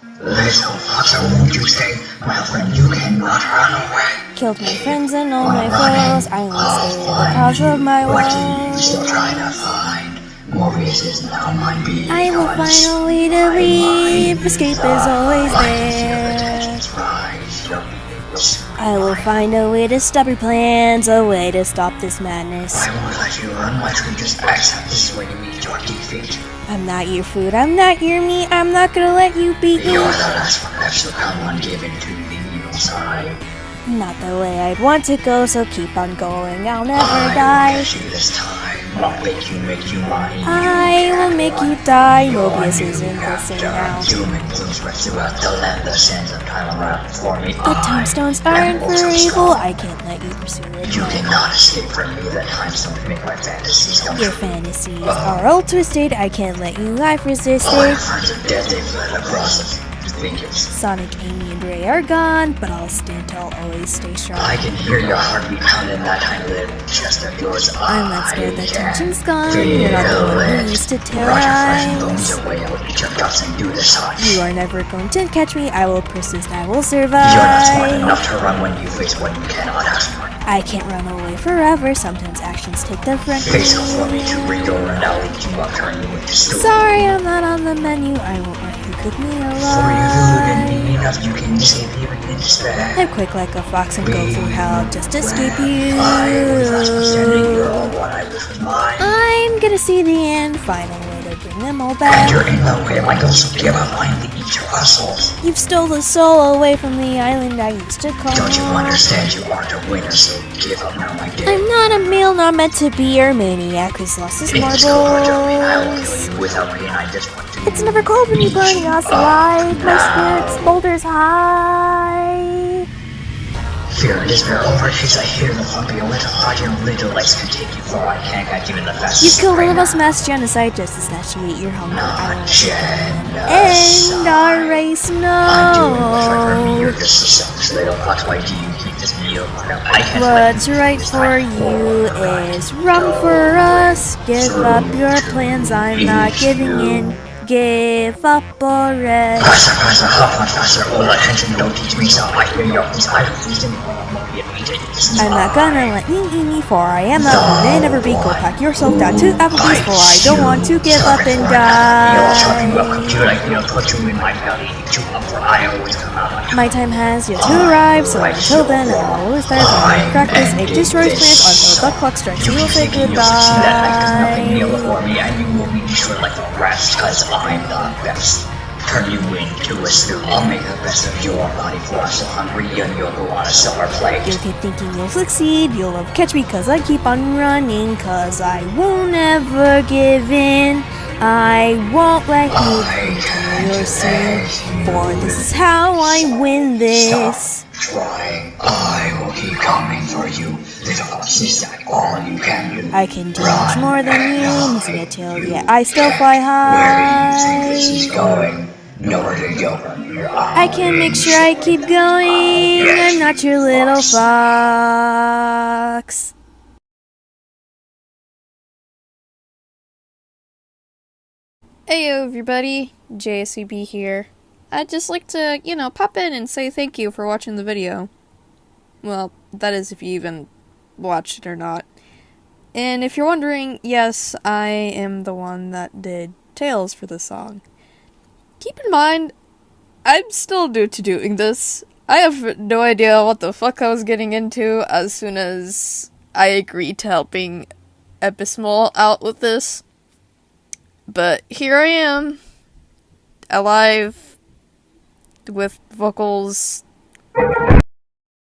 Little fox, won't you stay? My friend, you cannot run away. Killed my friends and all my foes. I stay the cause of my What do you still trying to find? Mobius is now mine beyond. I will find a way to leave. Escape is always there. I will find a way to stop your plans, a way to stop this madness. I won't let you run much. We just accept this way to meet your defeat. I'm not your food, I'm not your meat, I'm not gonna let you beat me. You're the last one left, so come on, give in to the evil side. Not the way I'd want to go, so keep on going, I'll never I will die. get you this time. I'll make you you will make you die. Mobius now. Spreads throughout the land. The sands of time around me. The tombstones aren't for evil, I can't let you pursue it. You cannot escape from me. The time don't make my fantasies come Your fantasies are all twisted, I can't let you life resist it. friends are dead. They fled across the fingers. Sonic, Amy, and Ray are gone, but I'll stand tall, always stay strong. I can hear your heartbeat pound in that tiny little chest of yours. I'm not scared, the I tension's gone. feel You're not the one it. who used to Rot your flesh and bones terrorize. away. I will eat your and do hot. You are never going to catch me, I will persist, I will survive. You're not smart enough to run when you face what you cannot ask for. I can't run away forever, sometimes actions take the front. Face off for me to read and I'll eat you up, turn you into. Sorry, I'm not on the menu, I you cook me For you alive. and me enough, you can escape even in despair. I'm quick like a fox and go through hell just to escape you. I was last one standing, you're all I wish was mine. I'm gonna see the end, find a way to bring them all And back. you're in the way, my goals, so give up, I'm to eat your assholes. You've stole the soul away from the island I used to call. Don't you understand, you aren't a winner, so give up now, my dear. I'm not a meal, not meant to be your maniac who's lost his It's cold, I don't mean I will marbles. kill you without pain, I just want to It's never cold when you burn us alive. My spirit's boulders high. Fear and despair overtakes, I hear the thumping, a little your little legs can take you far, I can't catch you in the fastest You've killed one of us mass genocide just to snatch you eat your hunger. Not genocide. end our race, I'm doing what's right for me, no. just a selfish little fox, why do you keep this meal? I can't What's right for you is wrong for us. Give up your plans, I'm not giving in. Give up rest. Faster, faster, hop on faster, all attention, don't teach me so I hear your please, I please I'm not gonna let you eat me, for I am a woman, never be. Go pack yourself down to Applebee's, for I don't want to give up and die. You up, die. compute, I feel, put you in my belly, you up, for I always come out. My time has yet to arrive, so until then, I'll always start on crack this egg destroys plants until the clock strikes. You will say goodbye. Before me, and you will be destroyed like the rest, cause I'm the best. Turn you into a stew, I'll make the best of your body, for I'm so hungry, and you'll go on a silver plate. You'll keep thinking you'll succeed, you'll never catch me cause I keep on running, cause I won't ever give in. I won't let you your sin, for this is how I win this. Stop trying. I will keep coming for you. Little fox, is that all you can do? I can do Run much more than you, hide. missing a tail, yet I still fly high. Where do you think this is going? Nowhere to go from here. I can make sure I keep going, I'm not your little fox. Hey everybody, JSCB here. I'd just like to, you know, pop in and say thank you for watching the video. Well, that is if you even watched it or not. And if you're wondering, yes, I am the one that did Tails for this song. Keep in mind, I'm still new to doing this. I have no idea what the fuck I was getting into as soon as I agreed to helping Epismol out with this. But here I am, alive, with vocals